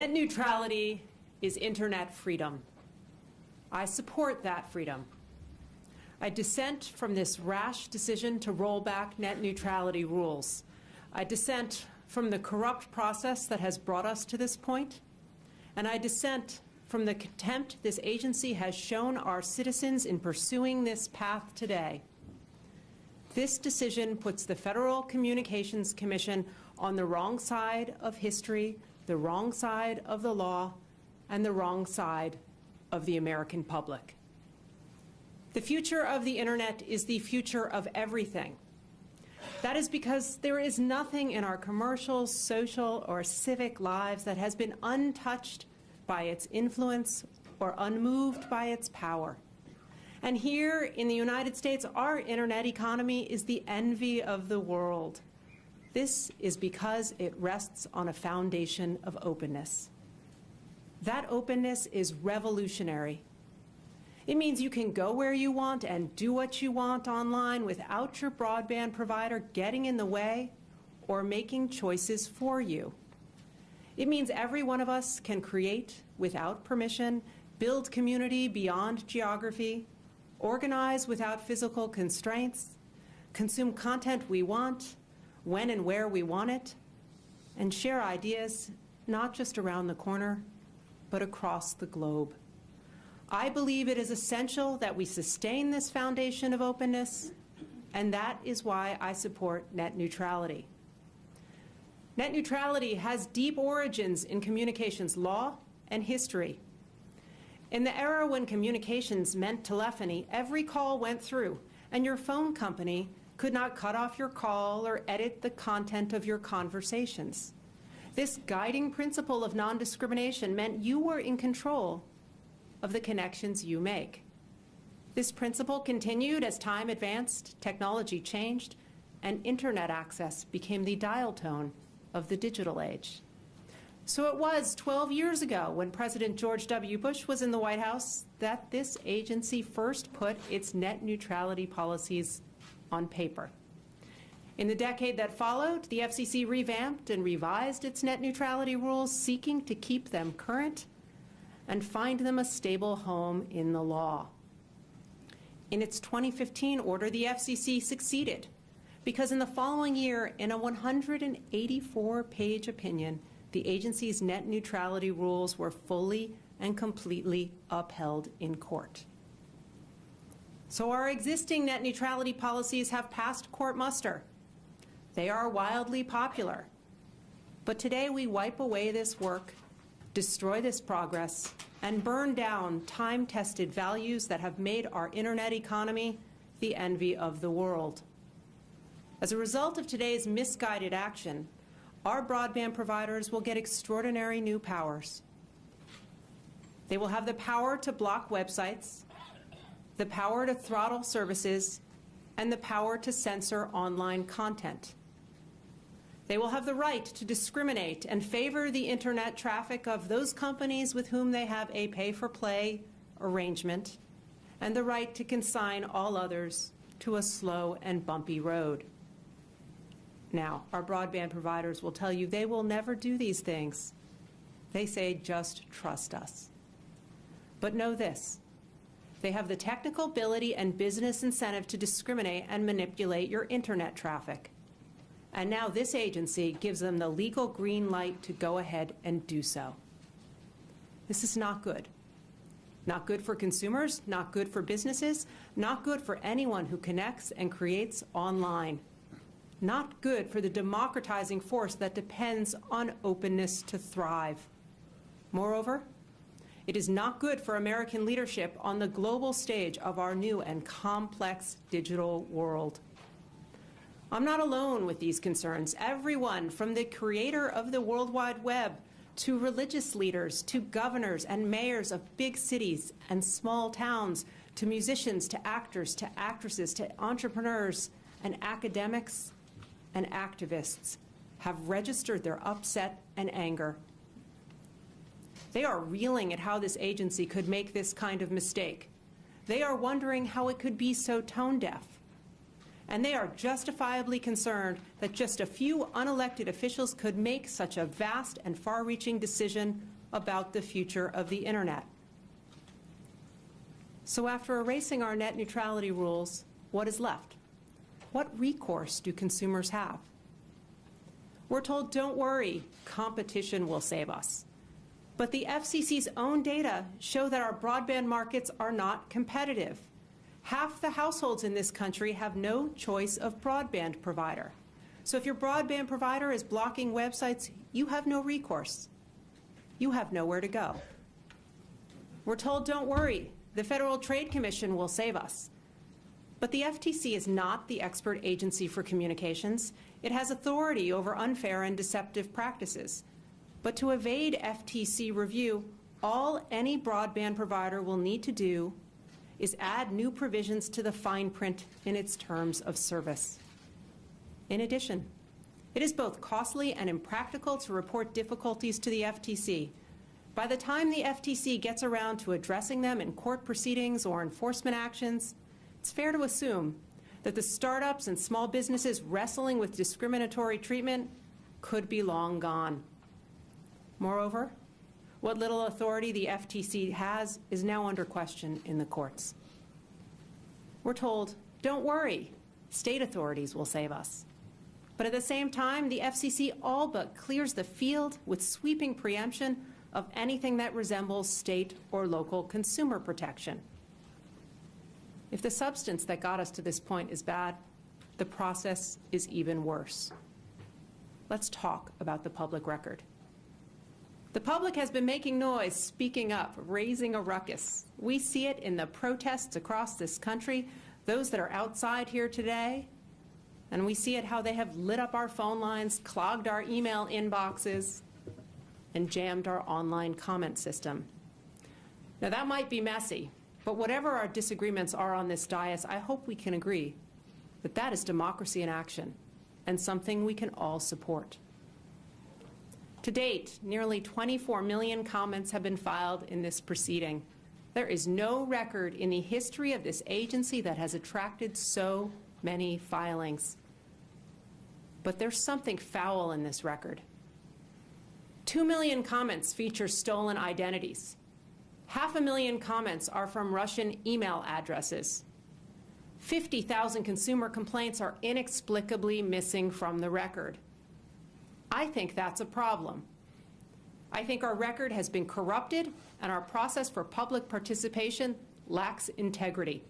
Net neutrality is internet freedom. I support that freedom. I dissent from this rash decision to roll back net neutrality rules. I dissent from the corrupt process that has brought us to this point, and I dissent from the contempt this agency has shown our citizens in pursuing this path today. This decision puts the Federal Communications Commission on the wrong side of history, the wrong side of the law, and the wrong side of the American public. The future of the Internet is the future of everything. That is because there is nothing in our commercial, social, or civic lives that has been untouched by its influence or unmoved by its power. And here in the United States, our Internet economy is the envy of the world. This is because it rests on a foundation of openness. That openness is revolutionary. It means you can go where you want and do what you want online without your broadband provider getting in the way or making choices for you. It means every one of us can create without permission, build community beyond geography, organize without physical constraints, consume content we want, when and where we want it, and share ideas not just around the corner, but across the globe. I believe it is essential that we sustain this foundation of openness, and that is why I support net neutrality. Net neutrality has deep origins in communications law and history. In the era when communications meant telephony, every call went through, and your phone company could not cut off your call or edit the content of your conversations. This guiding principle of non-discrimination meant you were in control of the connections you make. This principle continued as time advanced, technology changed, and internet access became the dial tone of the digital age. So it was 12 years ago when President George W. Bush was in the White House that this agency first put its net neutrality policies on paper. In the decade that followed, the FCC revamped and revised its net neutrality rules, seeking to keep them current and find them a stable home in the law. In its 2015 order, the FCC succeeded because in the following year, in a 184-page opinion, the agency's net neutrality rules were fully and completely upheld in court. So our existing net neutrality policies have passed court muster. They are wildly popular. But today we wipe away this work, destroy this progress, and burn down time-tested values that have made our Internet economy the envy of the world. As a result of today's misguided action, our broadband providers will get extraordinary new powers. They will have the power to block websites, the power to throttle services, and the power to censor online content. They will have the right to discriminate and favor the Internet traffic of those companies with whom they have a pay-for-play arrangement, and the right to consign all others to a slow and bumpy road. Now, our broadband providers will tell you they will never do these things. They say, just trust us. But know this, they have the technical ability and business incentive to discriminate and manipulate your internet traffic. And now this agency gives them the legal green light to go ahead and do so. This is not good. Not good for consumers, not good for businesses, not good for anyone who connects and creates online not good for the democratizing force that depends on openness to thrive. Moreover, it is not good for American leadership on the global stage of our new and complex digital world. I'm not alone with these concerns. Everyone from the creator of the World Wide Web to religious leaders, to governors and mayors of big cities and small towns, to musicians, to actors, to actresses, to entrepreneurs and academics and activists have registered their upset and anger. They are reeling at how this agency could make this kind of mistake. They are wondering how it could be so tone deaf. and they are justifiably concerned that just a few unelected officials could make such a vast and far-reaching decision about the future of the Internet. So after erasing our net neutrality rules, what is left? What recourse do consumers have? We're told, don't worry, competition will save us. But the FCC's own data show that our broadband markets are not competitive. Half the households in this country have no choice of broadband provider. So if your broadband provider is blocking websites, you have no recourse. You have nowhere to go. We're told, don't worry, the Federal Trade Commission will save us. But the FTC is not the expert agency for communications. It has authority over unfair and deceptive practices. But to evade FTC review, all any broadband provider will need to do is add new provisions to the fine print in its terms of service. In addition, it is both costly and impractical to report difficulties to the FTC. By the time the FTC gets around to addressing them in court proceedings or enforcement actions, it's fair to assume that the startups and small businesses wrestling with discriminatory treatment could be long gone. Moreover, what little authority the FTC has is now under question in the courts. We're told, don't worry, state authorities will save us. But at the same time, the FCC all but clears the field with sweeping preemption of anything that resembles state or local consumer protection. If the substance that got us to this point is bad, the process is even worse. Let's talk about the public record. The public has been making noise, speaking up, raising a ruckus. We see it in the protests across this country, those that are outside here today, and we see it how they have lit up our phone lines, clogged our email inboxes, and jammed our online comment system. Now that might be messy, but whatever our disagreements are on this dais, I hope we can agree that that is democracy in action and something we can all support. To date, nearly 24 million comments have been filed in this proceeding. There is no record in the history of this agency that has attracted so many filings. But there's something foul in this record. Two million comments feature stolen identities. Half a million comments are from Russian email addresses. 50,000 consumer complaints are inexplicably missing from the record. I think that's a problem. I think our record has been corrupted and our process for public participation lacks integrity.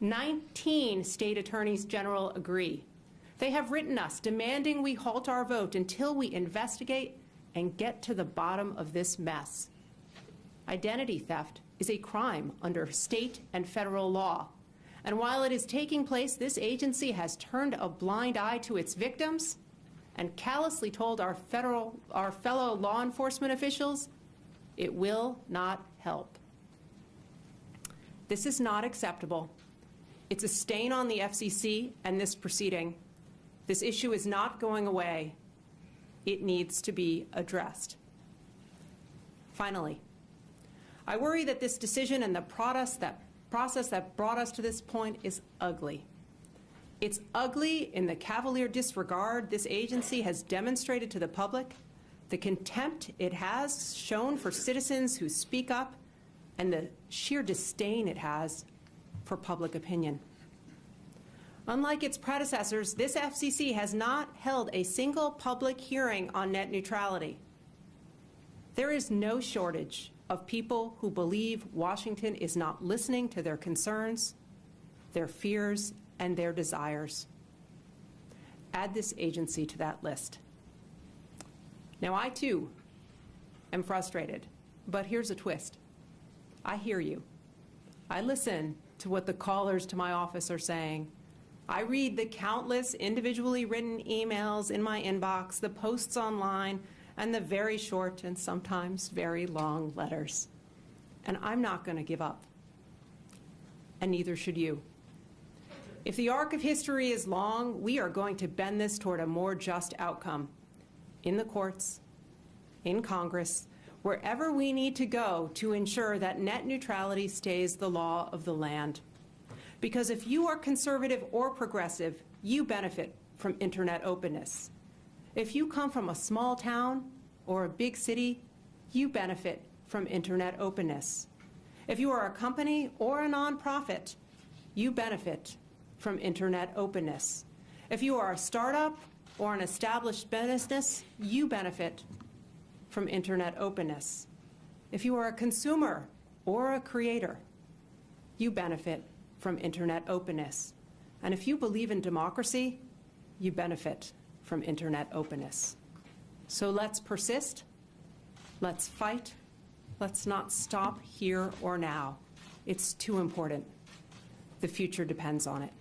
19 state attorneys general agree. They have written us demanding we halt our vote until we investigate and get to the bottom of this mess. Identity theft is a crime under state and federal law. And while it is taking place, this agency has turned a blind eye to its victims and callously told our, federal, our fellow law enforcement officials it will not help. This is not acceptable. It's a stain on the FCC and this proceeding. This issue is not going away. It needs to be addressed. Finally, I worry that this decision and the process that, process that brought us to this point is ugly. It's ugly in the cavalier disregard this agency has demonstrated to the public, the contempt it has shown for citizens who speak up, and the sheer disdain it has for public opinion. Unlike its predecessors, this FCC has not held a single public hearing on net neutrality. There is no shortage of people who believe Washington is not listening to their concerns, their fears, and their desires. Add this agency to that list. Now, I too am frustrated, but here's a twist. I hear you. I listen to what the callers to my office are saying. I read the countless individually written emails in my inbox, the posts online, and the very short and sometimes very long letters. And I'm not going to give up. And neither should you. If the arc of history is long, we are going to bend this toward a more just outcome in the courts, in Congress, wherever we need to go to ensure that net neutrality stays the law of the land. Because if you are conservative or progressive, you benefit from internet openness. If you come from a small town or a big city, you benefit from internet openness. If you are a company or a nonprofit, you benefit from internet openness. If you are a startup or an established business, you benefit from internet openness. If you are a consumer or a creator, you benefit from internet openness. And if you believe in democracy, you benefit from internet openness. So let's persist, let's fight, let's not stop here or now. It's too important. The future depends on it.